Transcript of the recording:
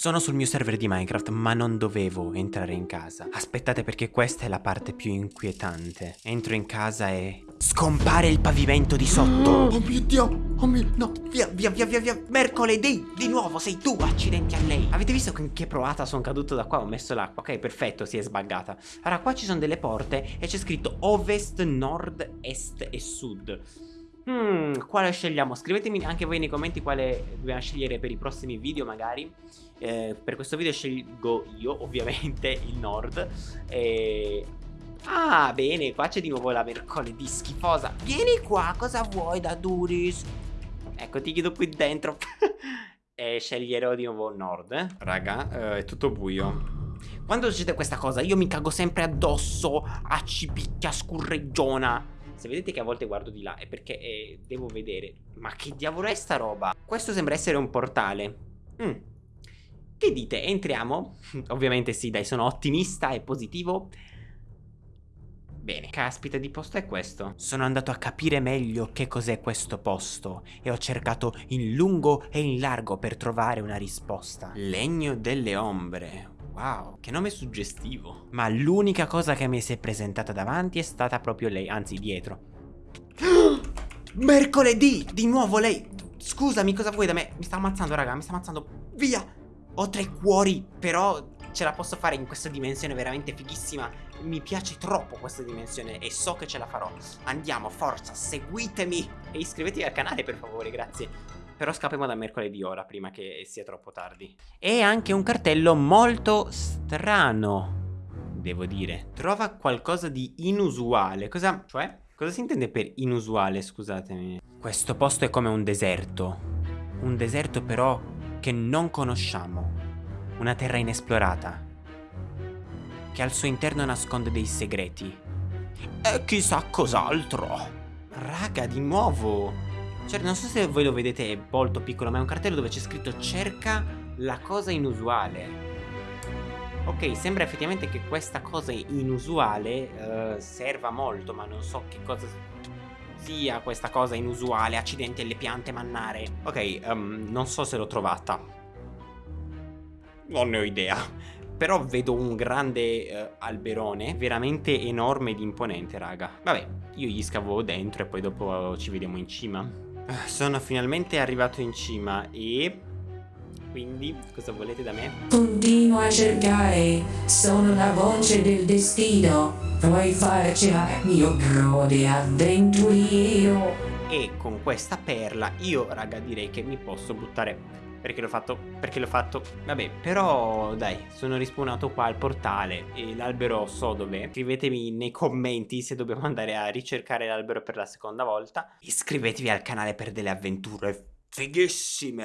Sono sul mio server di Minecraft, ma non dovevo entrare in casa. Aspettate perché questa è la parte più inquietante. Entro in casa e... Scompare il pavimento di sotto! Oh mio dio! Oh mio... No! Via, via, via, via, via! Mercoledì! Di nuovo, sei tu! Accidenti a lei! Avete visto con che provata sono caduto da qua? Ho messo l'acqua. Ok, perfetto, si è sbaggata. Allora, qua ci sono delle porte e c'è scritto ovest, nord, est e sud. Hmm, quale scegliamo? Scrivetemi anche voi nei commenti quale dobbiamo scegliere per i prossimi video magari eh, Per questo video scelgo io ovviamente il nord e... Ah bene, qua c'è di nuovo la mercoledì schifosa Vieni qua, cosa vuoi da Duris? Ecco, ti chiedo qui dentro E sceglierò di nuovo nord? Raga, eh, è tutto buio quando succede questa cosa io mi cago sempre addosso a cipicchia scurreggiona se vedete che a volte guardo di là è perché eh, devo vedere Ma che diavolo è sta roba? Questo sembra essere un portale mm. Che dite? Entriamo? Ovviamente sì, dai, sono ottimista e positivo Bene, caspita di posto è questo Sono andato a capire meglio che cos'è questo posto E ho cercato in lungo e in largo per trovare una risposta Legno delle ombre Wow, che nome suggestivo. Ma l'unica cosa che mi si è presentata davanti è stata proprio lei, anzi dietro. Mercoledì! Di nuovo lei! Scusami, cosa vuoi da me? Mi sta ammazzando, raga, mi sta ammazzando. Via! Ho tre cuori, però ce la posso fare in questa dimensione veramente fighissima. Mi piace troppo questa dimensione e so che ce la farò. Andiamo, forza, seguitemi e iscrivetevi al canale per favore, grazie. Però scappiamo da mercoledì ora, prima che sia troppo tardi. E anche un cartello molto strano, devo dire. Trova qualcosa di inusuale. Cosa... cioè? Cosa si intende per inusuale, scusatemi? Questo posto è come un deserto. Un deserto però che non conosciamo. Una terra inesplorata. Che al suo interno nasconde dei segreti. E chissà cos'altro. Raga, di nuovo. Cioè, non so se voi lo vedete, è molto piccolo, ma è un cartello dove c'è scritto cerca la cosa inusuale. Ok, sembra effettivamente che questa cosa inusuale uh, serva molto, ma non so che cosa sia questa cosa inusuale, accidenti alle piante mannare. Ok, um, non so se l'ho trovata. Non ne ho idea. Però vedo un grande uh, alberone, veramente enorme ed imponente, raga. Vabbè, io gli scavo dentro e poi dopo ci vediamo in cima. Sono finalmente arrivato in cima e... Quindi, cosa volete da me? Continuo a cercare, sono la voce del destino. Puoi farcela, mio grode avventuriero. E con questa perla io, raga, direi che mi posso buttare perché l'ho fatto, perché l'ho fatto. Vabbè, però dai, sono rispawnato qua al portale E l'albero so dov'è. Scrivetemi nei commenti se dobbiamo andare a ricercare l'albero per la seconda volta. Iscrivetevi al canale per delle avventure fighissime